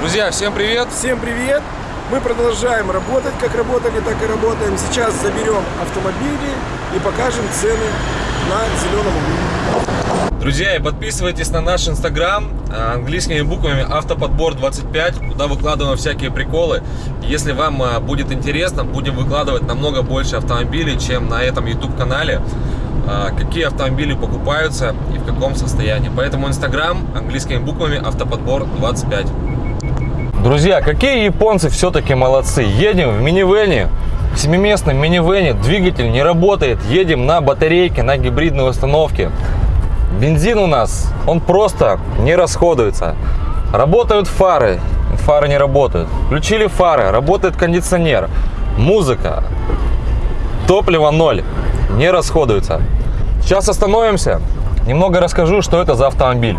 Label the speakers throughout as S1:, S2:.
S1: Друзья, всем привет!
S2: Всем привет! Мы продолжаем работать, как работали, так и работаем. Сейчас заберем автомобили и покажем цены на зеленом углу.
S1: Друзья, и подписывайтесь на наш инстаграм а, английскими буквами автоподбор 25, куда выкладываем всякие приколы. Если вам а, будет интересно, будем выкладывать намного больше автомобилей, чем на этом YouTube канале. А, какие автомобили покупаются и в каком состоянии. Поэтому инстаграм английскими буквами автоподбор 25. Друзья, какие японцы все-таки молодцы. Едем в минивене, в семиместном минивене, двигатель не работает. Едем на батарейке, на гибридной установке. Бензин у нас, он просто не расходуется. Работают фары, фары не работают. Включили фары, работает кондиционер, музыка, топливо ноль, не расходуется. Сейчас остановимся, немного расскажу, что это за автомобиль.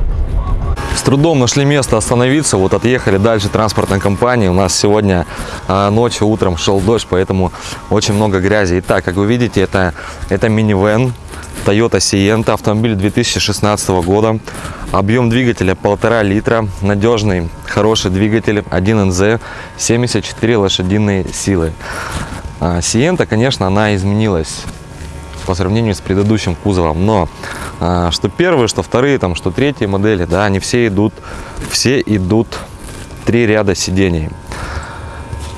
S1: С трудом нашли место остановиться, вот отъехали дальше транспортной компании. У нас сегодня а, ночью, утром шел дождь, поэтому очень много грязи. Итак, как вы видите, это, это минивэн Toyota Sienta, автомобиль 2016 года. Объем двигателя полтора литра, надежный, хороший двигатель, 1NZ, 74 лошадиные силы. А, Sienta, конечно, она изменилась по сравнению с предыдущим кузовом. Но а, что первые, что вторые, там, что третьи модели, да, они все идут, все идут три ряда сидений.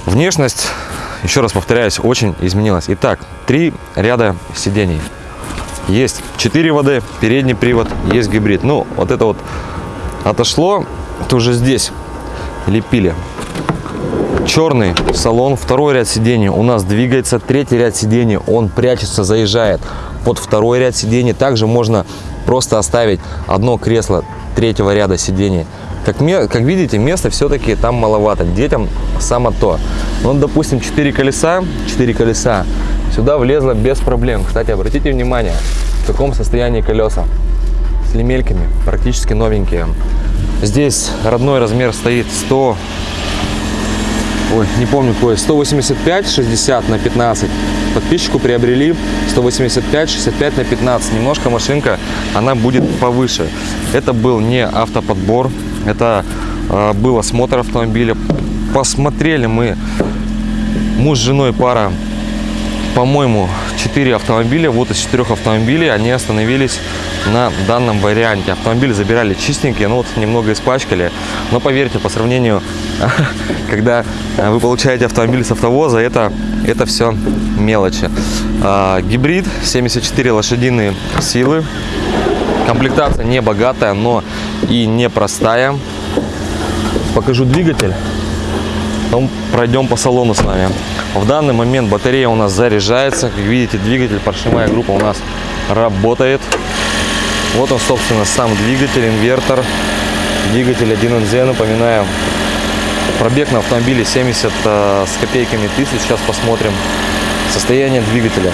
S1: Внешность, еще раз повторяюсь, очень изменилась. Итак, три ряда сидений. Есть 4 воды, передний привод, есть гибрид. Ну, вот это вот отошло, это уже здесь лепили черный салон, второй ряд сидений у нас двигается, третий ряд сидений он прячется, заезжает под второй ряд сидений. Также можно просто оставить одно кресло третьего ряда сидений. Как, как видите, места все-таки там маловато. Детям само то. Ну, допустим, 4 колеса, 4 колеса сюда влезло без проблем. Кстати, обратите внимание, в каком состоянии колеса. С лемельками, практически новенькие. Здесь родной размер стоит 100 ой, не помню какой, 185 60 на 15. Подписчику приобрели 185 65 на 15. Немножко машинка, она будет повыше. Это был не автоподбор, это э, был осмотр автомобиля. Посмотрели мы, муж с женой пара, по-моему, 4 автомобиля. Вот из 4 автомобилей они остановились на данном варианте. Автомобиль забирали чистенькие, ну вот немного испачкали. Но поверьте, по сравнению, когда э, вы получаете автомобиль с автовоза, это, это все мелочи. А, гибрид, 74 лошадиные силы. Комплектация не богатая, но и непростая. Покажу двигатель. Потом пройдем по салону с вами. В данный момент батарея у нас заряжается. Как видите, двигатель, поршневая группа у нас работает. Вот он, собственно, сам двигатель, инвертор. Двигатель 1NZ, напоминаю. Пробег на автомобиле 70 э, с копейками тысяч. Сейчас посмотрим состояние двигателя.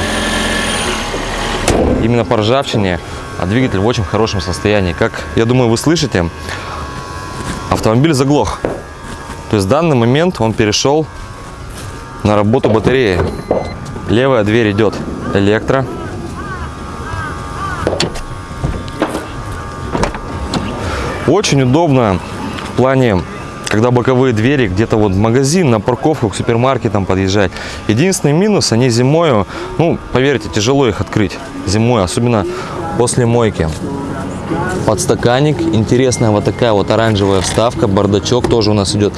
S1: Именно по ржавчине, а двигатель в очень хорошем состоянии. Как, я думаю, вы слышите, автомобиль заглох. То есть в данный момент он перешел на работу батареи. Левая дверь идет электро. Очень удобно в плане, когда боковые двери где-то вот в магазин, на парковку, к супермаркетам подъезжать. Единственный минус, они зимой, ну, поверьте, тяжело их открыть зимой, особенно после мойки. Подстаканник, интересная вот такая вот оранжевая вставка, бардачок тоже у нас идет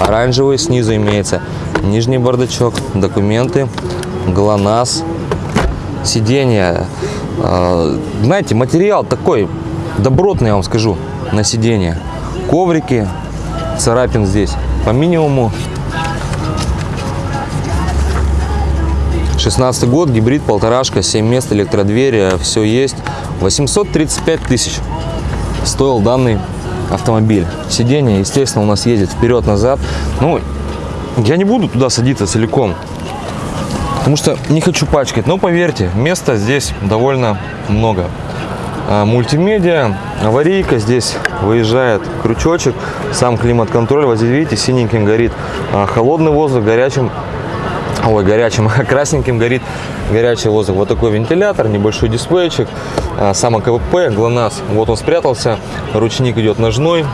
S1: оранжевый, снизу имеется нижний бардачок, документы, ГЛОНАСС, сиденье. А, знаете, материал такой добротный, я вам скажу на сиденье. Коврики, царапин здесь по минимуму. 16 год, гибрид, полторашка, 7 мест, электродвери, все есть. 835 тысяч стоил данный автомобиль. Сиденье, естественно, у нас ездит вперед-назад. Ну, я не буду туда садиться целиком, потому что не хочу пачкать. Но поверьте, места здесь довольно много. А, мультимедиа, аварийка, здесь выезжает крючочек, сам климат-контроль, вот здесь видите, синеньким горит а, холодный воздух, горячим, ой, горячим, красненьким горит горячий воздух. Вот такой вентилятор, небольшой дисплейчик, а, сам КВП, ГЛОНАСС, вот он спрятался, ручник идет ножной,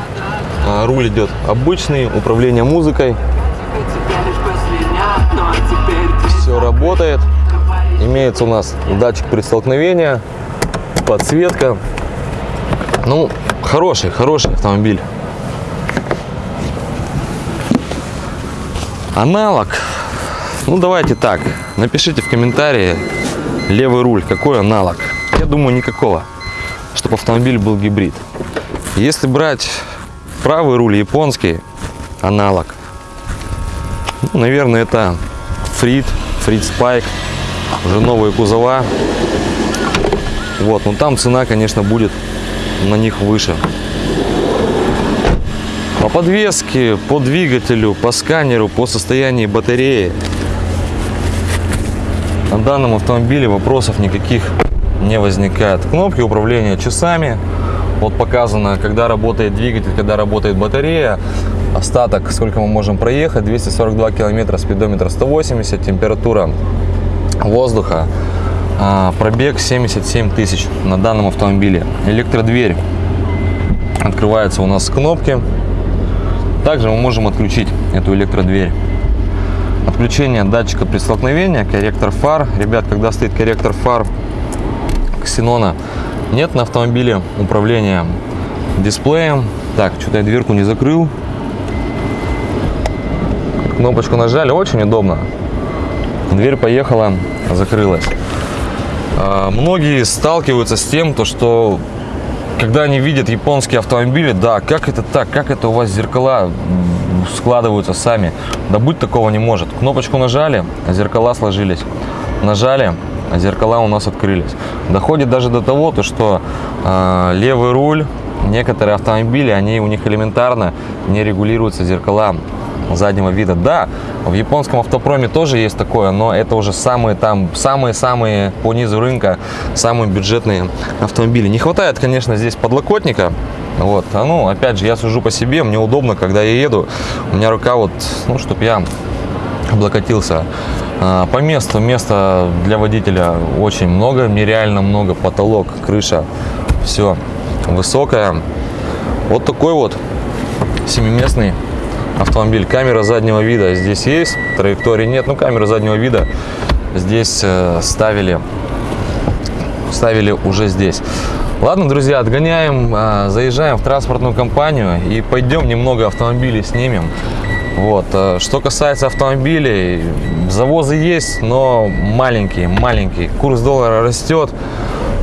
S1: А, Руль идет обычный, управление музыкой. Все работает. Имеется у нас датчик при столкновении, подсветка. Ну, хороший, хороший автомобиль. Аналог. Ну, давайте так. Напишите в комментарии левый руль, какой аналог. Я думаю, никакого. Чтобы автомобиль был гибрид. Если брать правый руль японский, аналог. Ну, наверное, это Фрид, Фрид Спайк. Уже новые кузова. Вот, но там цена, конечно, будет на них выше. По подвеске, по двигателю, по сканеру, по состоянию батареи. На данном автомобиле вопросов никаких не возникает. Кнопки управления часами. Вот показано, когда работает двигатель, когда работает батарея. Остаток, сколько мы можем проехать. 242 километра, спидометр 180, температура воздуха. а, Пробег 77 тысяч на данном автомобиле. Электродверь открывается у нас с кнопки. Также мы можем отключить эту электродверь. Отключение датчика при столкновении, корректор фар. Ребят, когда стоит корректор фар ксенона, нет на автомобиле управления дисплеем. Так, что-то я дверку не закрыл. Кнопочку нажали, очень удобно. Дверь поехала, закрылась. А, Многие сталкиваются с тем, то, что когда они видят японские автомобили, да, как это так, как это у вас зеркала складываются сами. Да быть такого не может. Кнопочку нажали, зеркала сложились. Нажали, зеркала у нас открылись. Доходит даже до того, то, что э, левый руль, некоторые автомобили, они у них элементарно не регулируются зеркала заднего вида. Да, в японском автопроме тоже есть такое, но это уже самые там, самые-самые по низу рынка, самые бюджетные автомобили. Не хватает, конечно, здесь подлокотника. Вот, а ну, опять же, я сужу по себе, мне удобно, когда я еду, у меня рука вот, ну, чтобы я облокотился. А, По месту, места для водителя очень много, нереально много, потолок, крыша, все высокое. Вот такой вот семиместный автомобиль. Камера заднего вида здесь есть, траектории нет, но камера заднего вида здесь э, ставили, ставили уже здесь. Ладно, друзья, отгоняем, э, заезжаем в транспортную компанию и пойдем немного автомобилей снимем. Вот. э, Что касается автомобилей, завозы есть, но маленькие, маленькие. Курс доллара растет,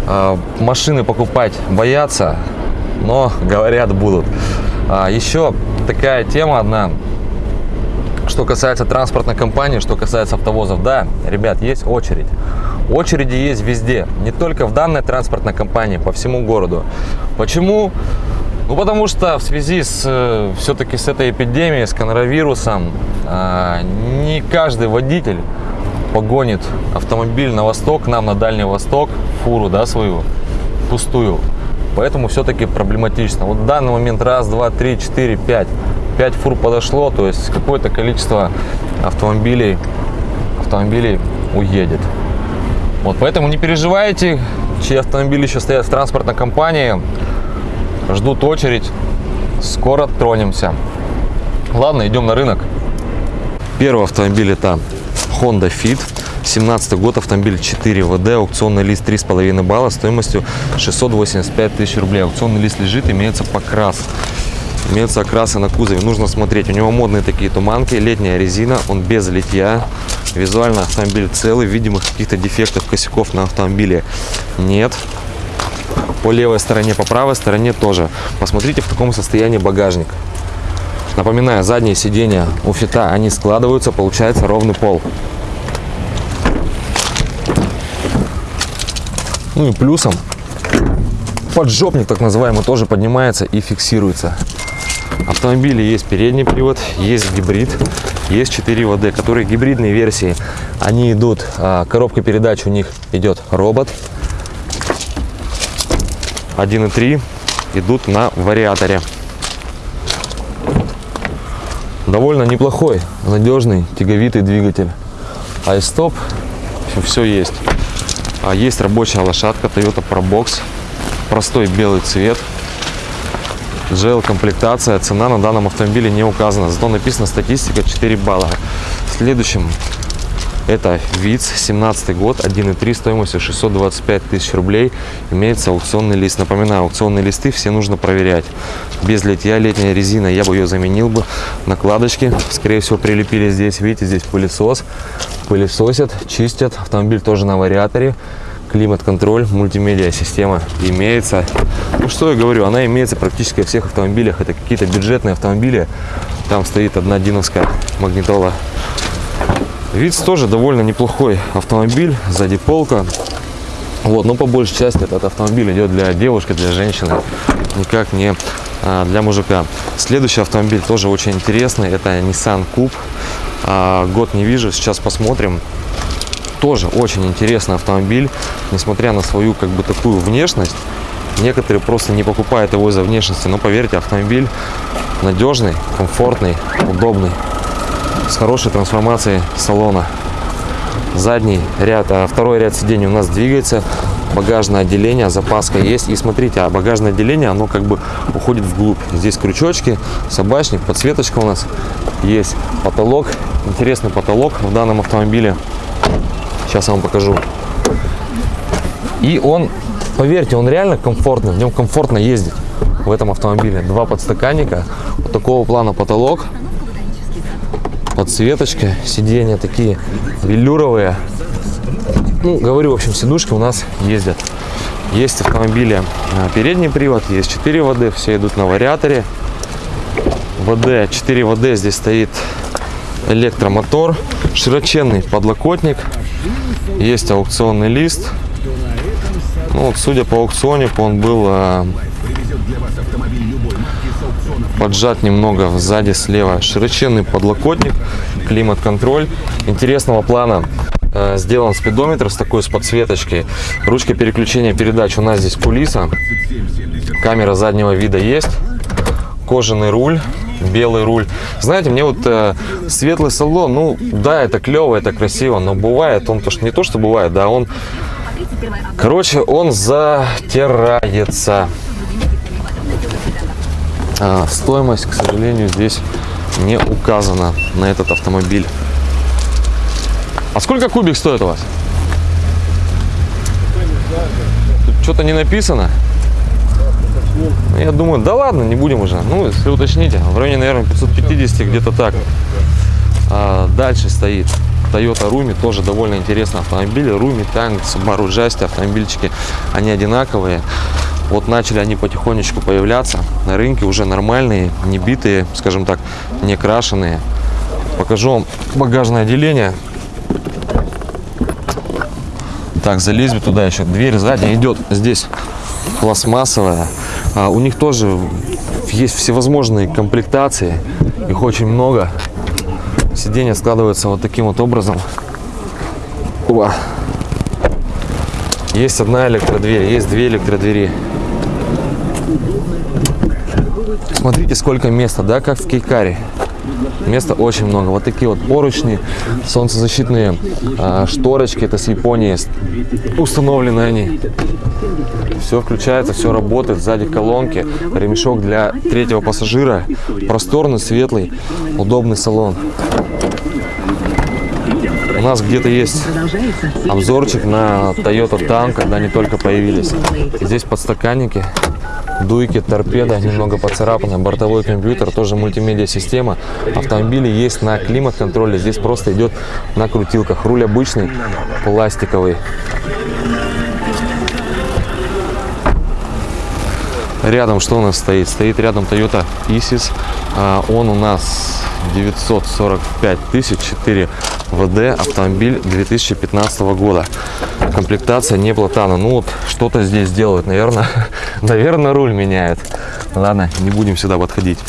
S1: э, машины покупать боятся, но говорят будут. А, Еще такая тема одна, что касается транспортной компании, что касается автовозов. Да, ребят, есть очередь. Очереди есть везде, не только в данной транспортной компании, по всему городу. Почему? Ну, потому что в связи с все-таки с этой эпидемией, с коронавирусом, а, не каждый водитель погонит автомобиль на восток, нам на Дальний Восток, фуру, да, свою, пустую. Поэтому все-таки проблематично. Вот в данный момент раз, два, три, четыре, пять. Пять фур подошло, то есть какое-то количество автомобилей, автомобилей уедет. Вот, поэтому не переживайте, чьи автомобили еще стоят в транспортной компании, ждут очередь, скоро тронемся. Ладно, идем на рынок. Первый автомобиль это Honda Fit. 17 год, автомобиль 4 ВД, аукционный лист 3,5 балла стоимостью 685 тысяч рублей. Аукционный лист лежит, имеется покрас. Имеются окрасы на кузове, нужно смотреть. У него модные такие туманки, летняя резина, он без литья. Визуально автомобиль целый, видимых каких-то дефектов, косяков на автомобиле нет. По левой стороне, по правой стороне тоже. Посмотрите, в каком состоянии багажник. Напоминаю, задние сиденья у фита, они складываются, получается ровный пол. Ну и плюсом поджопник так называемый тоже поднимается и фиксируется. Автомобиле есть передний привод, есть гибрид, есть 4 ВД, которые гибридные версии. Они идут, а, коробка передач у них идет робот. 1.3 идут на вариаторе. Довольно неплохой, надежный, тяговитый двигатель. Айстоп, все есть. А есть рабочая лошадка Toyota Probox. Простой белый цвет. GL комплектация. Цена на данном автомобиле не указана. Зато написана статистика 4 балла. Следующим это ВИЦ, 17 год, 1.3, стоимостью 625 тысяч рублей. Имеется аукционный лист. Напоминаю, аукционные листы все нужно проверять. Без литья летняя резина, я бы ее заменил бы. Накладочки, скорее всего, прилепили здесь. Видите, здесь пылесос. Пылесосят, чистят. Автомобиль тоже на вариаторе. Климат-контроль, мультимедиа система имеется. Ну что я говорю, она имеется практически во всех автомобилях. Это какие-то бюджетные автомобили. Там стоит одна диновская магнитола Виц тоже довольно неплохой автомобиль, сзади полка. Вот, но по большей части этот автомобиль идет для девушки, для женщины, никак не а, для мужика. Следующий автомобиль тоже очень интересный, это Nissan Coupe. А, год не вижу, сейчас посмотрим. Тоже очень интересный автомобиль, несмотря на свою как бы такую внешность. Некоторые просто не покупают его из-за внешности, но поверьте, автомобиль надежный, комфортный, удобный с хорошей трансформацией салона. Задний ряд, а второй ряд сидений у нас двигается, багажное отделение, запаска есть. И смотрите, а багажное отделение, оно как бы уходит вглубь. Здесь крючочки, собачник, подсветочка у нас есть, потолок. Интересный потолок в данном автомобиле. Сейчас я вам покажу. И он, поверьте, он реально комфортный, в нем комфортно ездить в этом автомобиле. Два подстаканника, вот такого плана потолок подсветочка, сиденья такие велюровые. Ну, говорю, в общем, сидушки у нас ездят. Есть автомобили а, передний привод, есть 4 ВД, все идут на вариаторе. ВД, 4 ВД, здесь стоит электромотор, широченный подлокотник, есть аукционный лист. Ну, вот, судя по аукционнику, он был а, поджат немного сзади слева. Широченный подлокотник климат-контроль. Интересного плана э, сделан спидометр с такой с подсветочкой. Ручка переключения передач у нас здесь кулиса. Камера заднего вида есть. Кожаный руль белый руль знаете мне вот э, светлый салон ну да это клево это красиво но бывает он то что не то что бывает да он короче он затирается а, стоимость, к сожалению, здесь не указана на этот автомобиль. А сколько кубик стоит у вас? Что-то не написано. Ну, я думаю, да ладно, не будем уже. Ну, если уточните, в районе, наверное, 550, где-то так. А, дальше стоит Toyota Rumi, тоже довольно интересный автомобиль. Rumi, Tank, Subaru Justy, автомобильчики, они одинаковые. Вот начали они потихонечку появляться на рынке, уже нормальные, не битые, скажем так, не крашеные. Покажу вам багажное отделение. Так, залезем туда еще. Дверь сзади идет здесь пластмассовая. А, у них тоже есть всевозможные комплектации. Их очень много. Сиденье складывается вот таким вот образом. Опа. Есть одна электродверь, есть две электродвери. Смотрите, сколько места, да, как в Кейкаре. Места очень много. Вот такие вот поручни, солнцезащитные э, шторочки. Это с Японии установлены они. Все включается, все работает. Сзади колонки, ремешок для третьего пассажира. Просторный, светлый, удобный салон. У нас где-то есть обзорчик на Toyota Tank, когда они только появились. Здесь подстаканники дуйки, торпеда, немного поцарапанная, бортовой компьютер, тоже мультимедиа-система. Автомобили есть на климат-контроле, здесь просто идет на крутилках. Руль обычный, пластиковый. Рядом что у нас стоит? Стоит рядом Toyota Isis. А, он у нас 945 тысяч 4 ВД автомобиль 2015 года. Комплектация не платана. Ну вот что-то здесь делают наверное наверное руль меняет ладно не будем сюда подходить.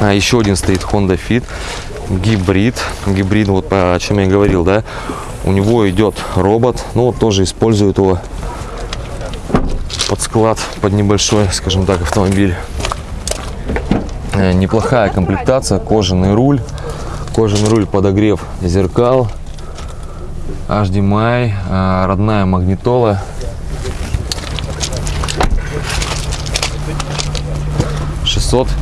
S1: А еще один стоит honda fit. Гибрид. Гибрид вот о чем я говорил да? У него идет робот. Ну вот тоже используют его под склад под небольшой скажем так автомобиль э, неплохая комплектация кожаный руль кожаный руль подогрев зеркал HDMI а, родная магнитола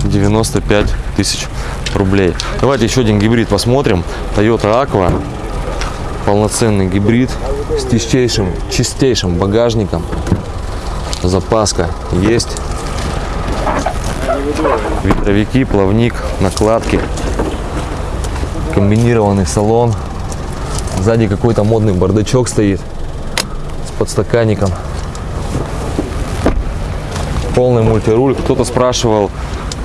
S1: 595 тысяч рублей. Давайте еще один гибрид посмотрим. Toyota Aqua. Полноценный гибрид с чистейшим, чистейшим багажником. Запаска есть. Ветровики, плавник, накладки. Комбинированный салон. Сзади какой-то модный бардачок стоит с подстаканником. Полный мультируль. Кто-то спрашивал,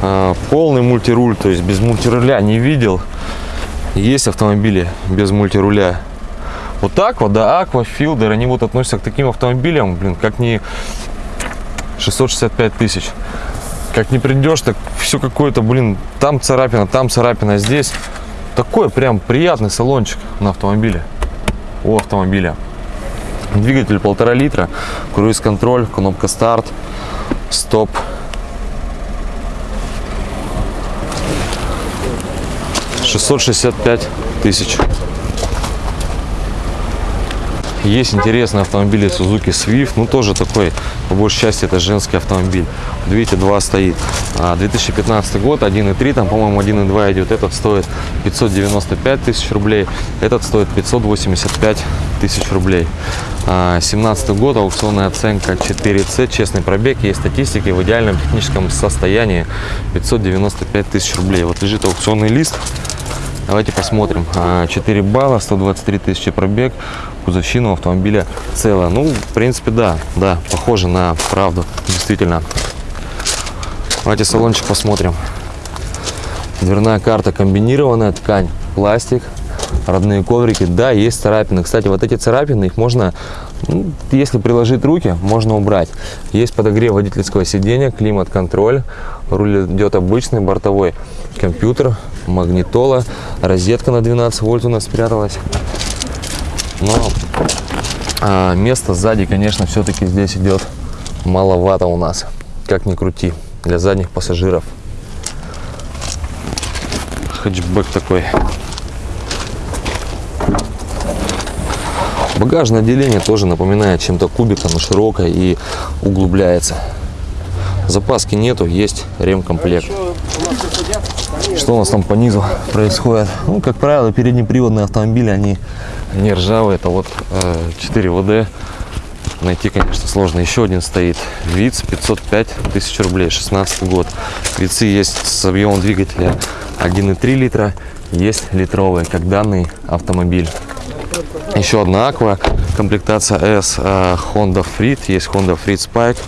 S1: а, полный мультируль, то есть без мультируля не видел. Есть автомобили без мультируля. Вот так вот, да, Aqua, Fielder, они вот относятся к таким автомобилям, блин, как не 665 тысяч. Как не придешь, так все какое-то, блин, там царапина, там царапина, здесь. Такой прям приятный салончик на автомобиле. У автомобиля. Двигатель полтора литра, круиз-контроль, кнопка старт, стоп. Шестьсот шестьдесят пять тысяч. Есть интересные автомобили Suzuki Swift, ну тоже такой, по большей части это женский автомобиль. Вот Видите, два стоит. А, 2015 год, 1.3, там, по-моему, 1.2 идет. Этот стоит 595 тысяч рублей, этот стоит 585 тысяч рублей. А, 17 год, аукционная оценка 4C, честный пробег, есть статистики в идеальном техническом состоянии 595 тысяч рублей. Вот лежит аукционный лист. Давайте посмотрим. А, 4 балла, 123 тысячи пробег, кузовщина у автомобиля целая. Ну, в принципе, да, да, похоже на правду, действительно. Давайте салончик посмотрим. Дверная карта комбинированная, ткань, пластик, родные коврики. Да, есть царапины. Кстати, вот эти царапины, их можно, ну, если приложить руки, можно убрать. Есть подогрев водительского сидения, климат-контроль. Руль идет обычный, бортовой компьютер, магнитола, розетка на 12 вольт у нас спряталась. Но а, место сзади, конечно, все-таки здесь идет маловато у нас, как ни крути, для задних пассажиров. Хэтчбэк такой. Багажное отделение тоже напоминает чем-то кубика, но широкое и углубляется. Запаски нету, есть ремкомплект. Что у нас там по низу происходит? Ну, как правило, переднеприводные автомобили, они не ржавые. Это вот э, 4 ВД. Найти, конечно, сложно. Еще один стоит. ВИЦ 505 тысяч рублей, 16 год. ВИЦы есть с объемом двигателя 1,3 литра. Есть литровые, как данный автомобиль. Еще одна Aqua, комплектация S, э, Honda Freed. Есть Honda Freed Spike.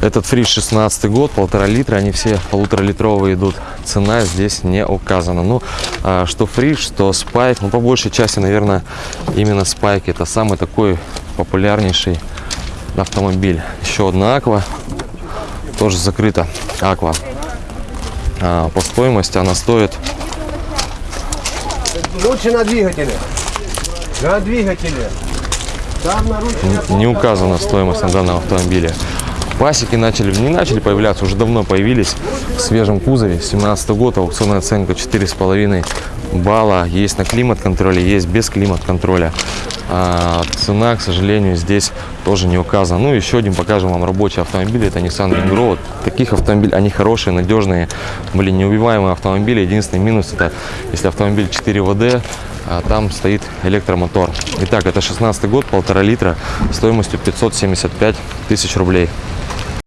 S1: Этот фриз 16 год, полтора литра, они все полуторалитровые идут. Цена здесь не указана. Ну, а, что фриз, что спайк, ну, по большей части, наверное, именно спайк. Это самый такой популярнейший автомобиль. Еще одна Аква, тоже закрыта. Аква. А, по стоимости она стоит
S3: Лучше на двигателе. На двигателе.
S1: Не указана стоимость на данном автомобиле. Пасеки начали, не начали появляться, уже давно появились в свежем кузове. 17 год, аукционная оценка 4,5 балла. Есть на климат-контроле, есть без климат-контроля. А, цена, к сожалению, здесь тоже не указана. Ну, еще один покажем вам рабочий автомобиль. Это Nissan Migro. Вот Таких автомобилей, они хорошие, надежные, блин, неубиваемые автомобили. Единственный минус, это если автомобиль 4 ВД, а там стоит электромотор. Итак, это 16 год, полтора литра, стоимостью 575 тысяч рублей.